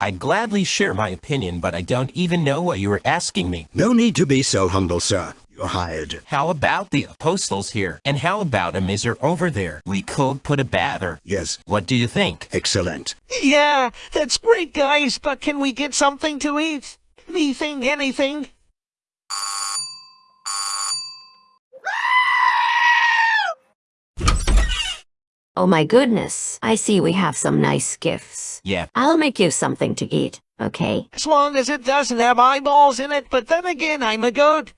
I'd gladly share my opinion, but I don't even know what you were asking me. No need to be so humble, sir. You're hired. How about the apostles here? And how about a miser over there? We could put a batter. Yes, What do you think? excellent. Yeah, that's great, guys, but can we get something to eat? Anything, anything? Oh my goodness, I see we have some nice gifts. Yeah, I'll make you something to eat, okay? As long as it doesn't have eyeballs in it, but then again, I'm a goat.